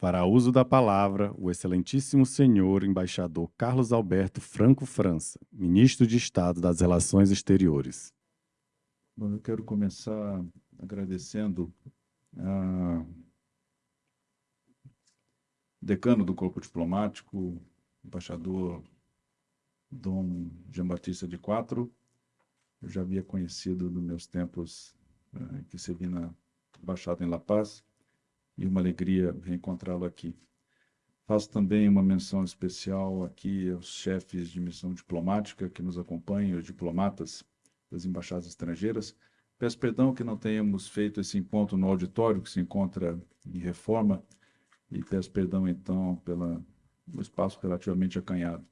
Fará uso da palavra o excelentíssimo senhor embaixador Carlos Alberto Franco França, ministro de Estado das Relações Exteriores. Bom, eu quero começar agradecendo a decano do Corpo Diplomático, embaixador Dom Jean Batista de Quatro. Eu já havia conhecido nos meus tempos eh, que servi na Embaixada em La Paz e uma alegria reencontrá-lo aqui. Faço também uma menção especial aqui aos chefes de missão diplomática que nos acompanham, os diplomatas das embaixadas estrangeiras. Peço perdão que não tenhamos feito esse encontro no auditório, que se encontra em reforma, e peço perdão, então, pelo espaço relativamente acanhado.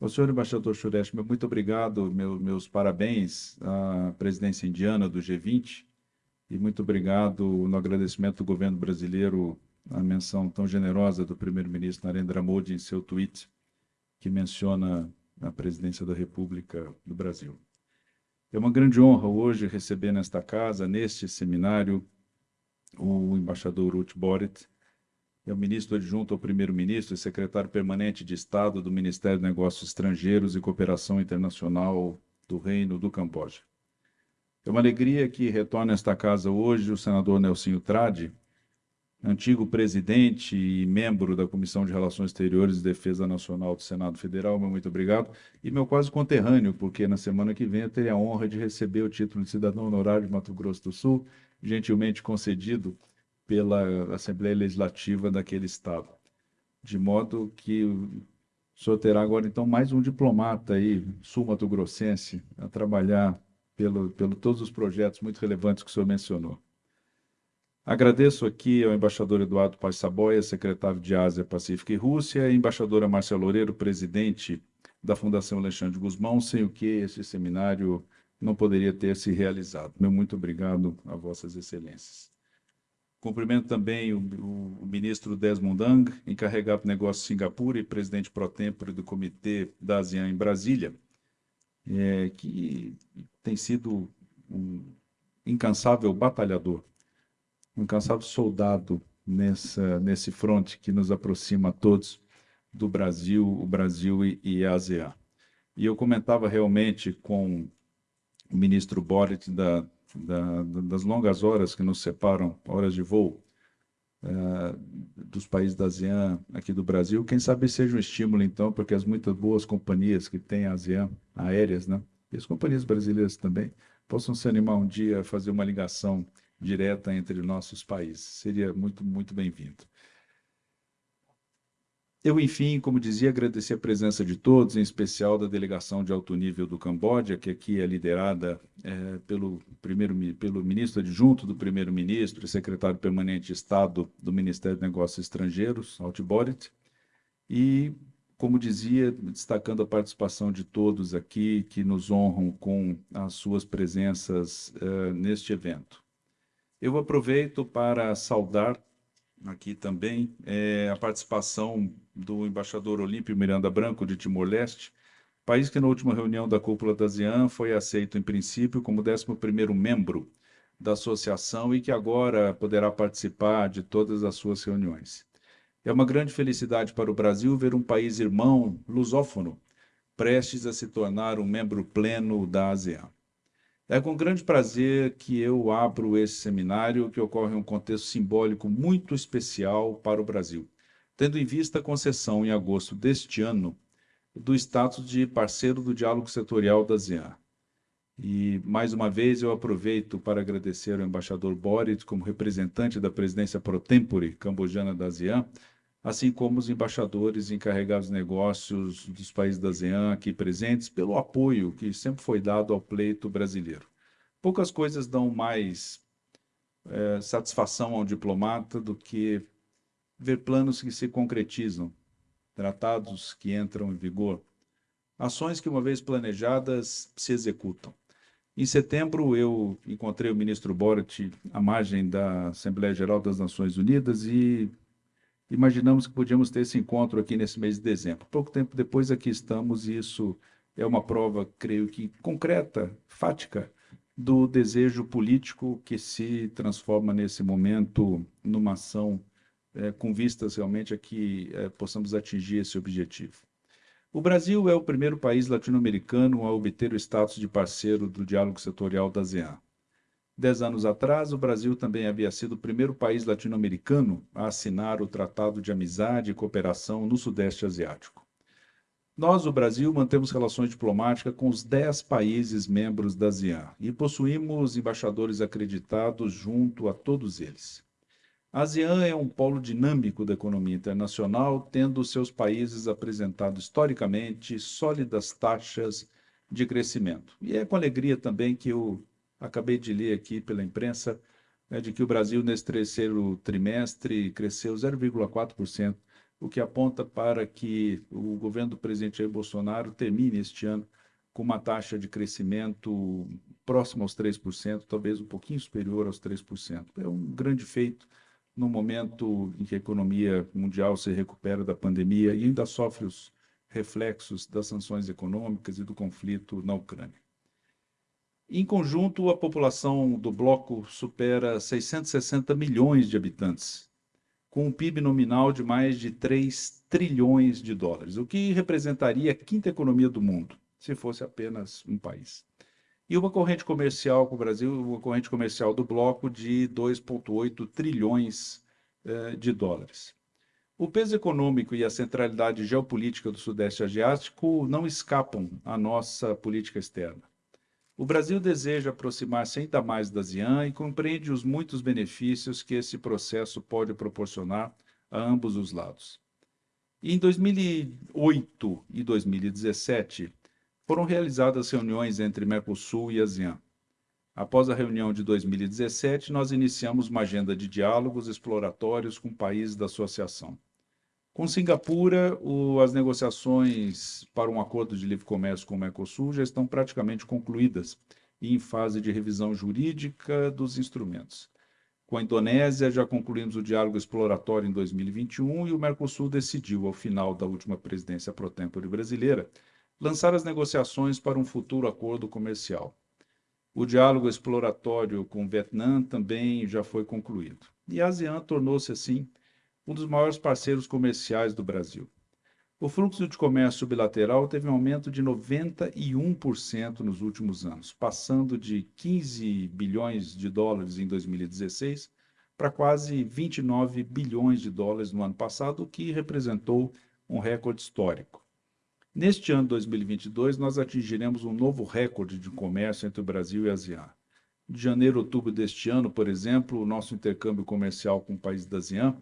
Ao senhor embaixador Suresh, muito obrigado, meu, meus parabéns à presidência indiana do G20, e muito obrigado no agradecimento do governo brasileiro a menção tão generosa do primeiro-ministro Narendra Modi em seu tweet, que menciona a presidência da República do Brasil. É uma grande honra hoje receber nesta casa, neste seminário, o embaixador Ruth Borit, é o ministro adjunto ao primeiro-ministro e secretário permanente de Estado do Ministério de Negócios Estrangeiros e Cooperação Internacional do Reino do Camboja. É uma alegria que retorne a esta casa hoje o senador Nelsinho Trade, antigo presidente e membro da Comissão de Relações Exteriores e Defesa Nacional do Senado Federal, meu muito obrigado, e meu quase conterrâneo, porque na semana que vem eu terei a honra de receber o título de cidadão honorário de Mato Grosso do Sul, gentilmente concedido pela Assembleia Legislativa daquele estado. De modo que o senhor terá agora, então, mais um diplomata aí, sul-mato-grossense, a trabalhar pelo, pelo todos os projetos muito relevantes que o senhor mencionou. Agradeço aqui ao embaixador Eduardo Paz Saboia, secretário de Ásia, Pacífico e Rússia, e embaixadora Márcia Loureiro, presidente da Fundação Alexandre Guzmão, sem o que esse seminário não poderia ter se realizado. Meu muito obrigado a vossas excelências. Cumprimento também o, o, o ministro Desmond Ang, encarregado de negócios de Singapura e presidente pro tempore do Comitê da ASEAN em Brasília, é, que tem sido um incansável batalhador, um incansável soldado nessa, nesse fronte que nos aproxima a todos do Brasil, o Brasil e, e a ASEAN. E eu comentava realmente com o ministro Boric da, da, das longas horas que nos separam, horas de voo, dos países da ASEAN aqui do Brasil, quem sabe seja um estímulo, então, porque as muitas boas companhias que tem a ASEAN, aéreas, né, e as companhias brasileiras também, possam se animar um dia a fazer uma ligação direta entre nossos países. Seria muito, muito bem-vindo. Eu, enfim, como dizia, agradecer a presença de todos, em especial da delegação de alto nível do Camboja, que aqui é liderada é, pelo, primeiro, pelo ministro adjunto do primeiro-ministro e secretário permanente de Estado do Ministério de Negócios Estrangeiros, Altiborit, e como dizia, destacando a participação de todos aqui que nos honram com as suas presenças uh, neste evento. Eu aproveito para saudar aqui também é, a participação do embaixador Olímpio Miranda Branco de Timor-Leste, país que na última reunião da cúpula da ASEAN foi aceito em princípio como 11º membro da associação e que agora poderá participar de todas as suas reuniões. É uma grande felicidade para o Brasil ver um país irmão, lusófono, prestes a se tornar um membro pleno da ASEAN. É com grande prazer que eu abro esse seminário, que ocorre em um contexto simbólico muito especial para o Brasil, tendo em vista a concessão, em agosto deste ano, do status de parceiro do diálogo setorial da ASEAN. E, mais uma vez, eu aproveito para agradecer ao embaixador Boris, como representante da presidência pro tempore cambojana da ASEAN, assim como os embaixadores encarregados de negócios dos países da ASEAN aqui presentes, pelo apoio que sempre foi dado ao pleito brasileiro. Poucas coisas dão mais é, satisfação ao diplomata do que ver planos que se concretizam, tratados que entram em vigor, ações que, uma vez planejadas, se executam. Em setembro, eu encontrei o ministro Borat à margem da Assembleia Geral das Nações Unidas e imaginamos que podíamos ter esse encontro aqui nesse mês de dezembro. Pouco tempo depois aqui estamos e isso é uma prova, creio que concreta, fática, do desejo político que se transforma nesse momento numa ação é, com vistas realmente a que é, possamos atingir esse objetivo. O Brasil é o primeiro país latino-americano a obter o status de parceiro do diálogo setorial da ASEAN. Dez anos atrás, o Brasil também havia sido o primeiro país latino-americano a assinar o Tratado de Amizade e Cooperação no Sudeste Asiático. Nós, o Brasil, mantemos relações diplomáticas com os dez países membros da ASEAN e possuímos embaixadores acreditados junto a todos eles. A ASEAN é um polo dinâmico da economia internacional, tendo seus países apresentado historicamente sólidas taxas de crescimento. E é com alegria também que eu acabei de ler aqui pela imprensa né, de que o Brasil, nesse terceiro trimestre, cresceu 0,4%, o que aponta para que o governo do presidente Jair Bolsonaro termine este ano com uma taxa de crescimento próxima aos 3%, talvez um pouquinho superior aos 3%. É um grande feito no momento em que a economia mundial se recupera da pandemia e ainda sofre os reflexos das sanções econômicas e do conflito na Ucrânia. Em conjunto, a população do bloco supera 660 milhões de habitantes, com um PIB nominal de mais de 3 trilhões de dólares, o que representaria a quinta economia do mundo, se fosse apenas um país. E uma corrente comercial com o Brasil, uma corrente comercial do bloco de 2,8 trilhões eh, de dólares. O peso econômico e a centralidade geopolítica do Sudeste Asiático não escapam à nossa política externa. O Brasil deseja aproximar-se ainda mais da ASEAN e compreende os muitos benefícios que esse processo pode proporcionar a ambos os lados. Em 2008 e 2017, foram realizadas reuniões entre Mercosul e ASEAN. Após a reunião de 2017, nós iniciamos uma agenda de diálogos exploratórios com países da associação. Com Singapura, o, as negociações para um acordo de livre comércio com o Mercosul já estão praticamente concluídas e em fase de revisão jurídica dos instrumentos. Com a Indonésia, já concluímos o diálogo exploratório em 2021 e o Mercosul decidiu, ao final da última presidência pro tempore brasileira, lançar as negociações para um futuro acordo comercial. O diálogo exploratório com o Vietnã também já foi concluído. E a ASEAN tornou-se, assim, um dos maiores parceiros comerciais do Brasil. O fluxo de comércio bilateral teve um aumento de 91% nos últimos anos, passando de 15 bilhões de dólares em 2016 para quase 29 bilhões de dólares no ano passado, o que representou um recorde histórico. Neste ano 2022, nós atingiremos um novo recorde de comércio entre o Brasil e a ASEAN. De janeiro a outubro deste ano, por exemplo, o nosso intercâmbio comercial com o país da ASEAN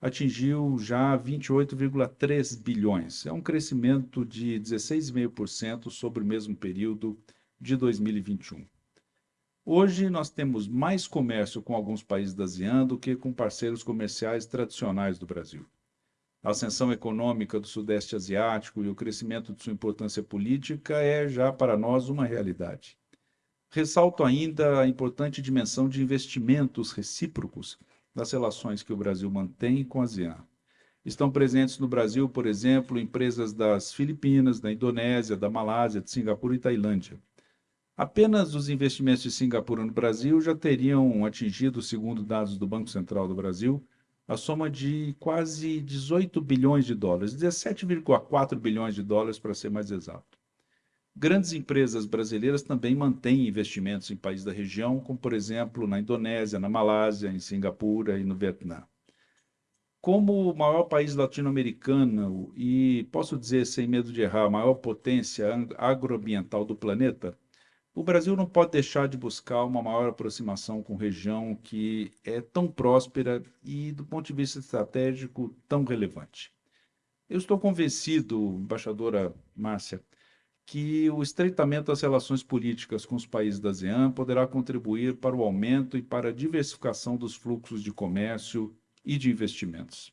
atingiu já 28,3 bilhões. É um crescimento de 16,5% sobre o mesmo período de 2021. Hoje nós temos mais comércio com alguns países da ASEAN do que com parceiros comerciais tradicionais do Brasil. A ascensão econômica do Sudeste Asiático e o crescimento de sua importância política é já para nós uma realidade. Ressalto ainda a importante dimensão de investimentos recíprocos das relações que o Brasil mantém com a ASEAN. Estão presentes no Brasil, por exemplo, empresas das Filipinas, da Indonésia, da Malásia, de Singapura e Tailândia. Apenas os investimentos de Singapura no Brasil já teriam atingido, segundo dados do Banco Central do Brasil, a soma de quase 18 bilhões de dólares, 17,4 bilhões de dólares para ser mais exato. Grandes empresas brasileiras também mantêm investimentos em países da região, como, por exemplo, na Indonésia, na Malásia, em Singapura e no Vietnã. Como o maior país latino-americano e, posso dizer sem medo de errar, a maior potência agroambiental do planeta, o Brasil não pode deixar de buscar uma maior aproximação com região que é tão próspera e, do ponto de vista estratégico, tão relevante. Eu estou convencido, embaixadora Márcia, que o estreitamento das relações políticas com os países da ASEAN poderá contribuir para o aumento e para a diversificação dos fluxos de comércio e de investimentos.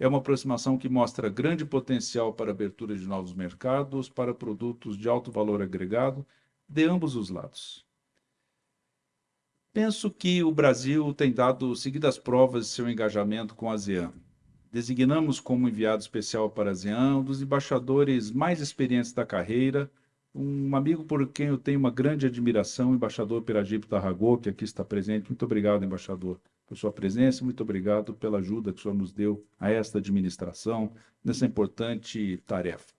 É uma aproximação que mostra grande potencial para a abertura de novos mercados, para produtos de alto valor agregado, de ambos os lados. Penso que o Brasil tem dado seguidas provas de seu engajamento com a ASEAN. Designamos como enviado especial para ASEAN um dos embaixadores mais experientes da carreira, um amigo por quem eu tenho uma grande admiração, o embaixador Peragipe Tarragô, que aqui está presente. Muito obrigado, embaixador, por sua presença, muito obrigado pela ajuda que o senhor nos deu a esta administração nessa importante tarefa.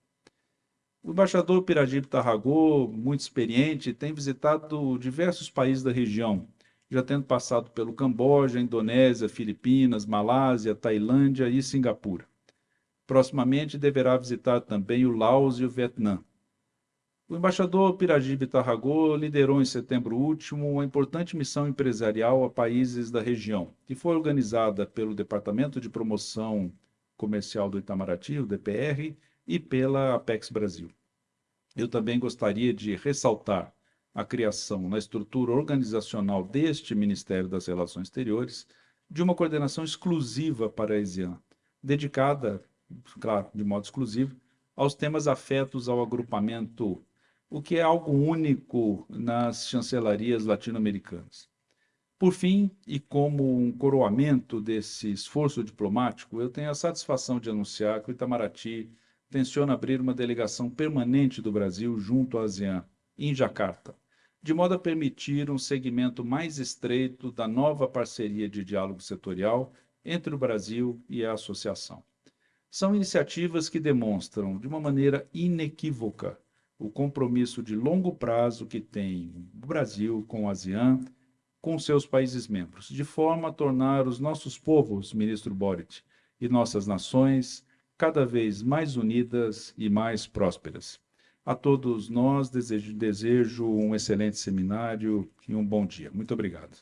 O embaixador Piragibe Tarragô, muito experiente, tem visitado diversos países da região, já tendo passado pelo Camboja, Indonésia, Filipinas, Malásia, Tailândia e Singapura. Proximamente deverá visitar também o Laos e o Vietnã. O embaixador Piragibe Tarragô liderou em setembro último uma importante missão empresarial a países da região, que foi organizada pelo Departamento de Promoção Comercial do Itamaraty, o DPR, e pela Apex Brasil. Eu também gostaria de ressaltar a criação na estrutura organizacional deste Ministério das Relações Exteriores de uma coordenação exclusiva para a ASEAN, dedicada, claro, de modo exclusivo, aos temas afetos ao agrupamento o que é algo único nas chancelarias latino-americanas. Por fim, e como um coroamento desse esforço diplomático, eu tenho a satisfação de anunciar que o Itamaraty tenciona abrir uma delegação permanente do Brasil junto à ASEAN, em Jacarta, de modo a permitir um segmento mais estreito da nova parceria de diálogo setorial entre o Brasil e a associação. São iniciativas que demonstram, de uma maneira inequívoca, o compromisso de longo prazo que tem o Brasil com a ASEAN, com seus países membros, de forma a tornar os nossos povos, ministro Boric, e nossas nações cada vez mais unidas e mais prósperas. A todos nós desejo, desejo um excelente seminário e um bom dia. Muito obrigado.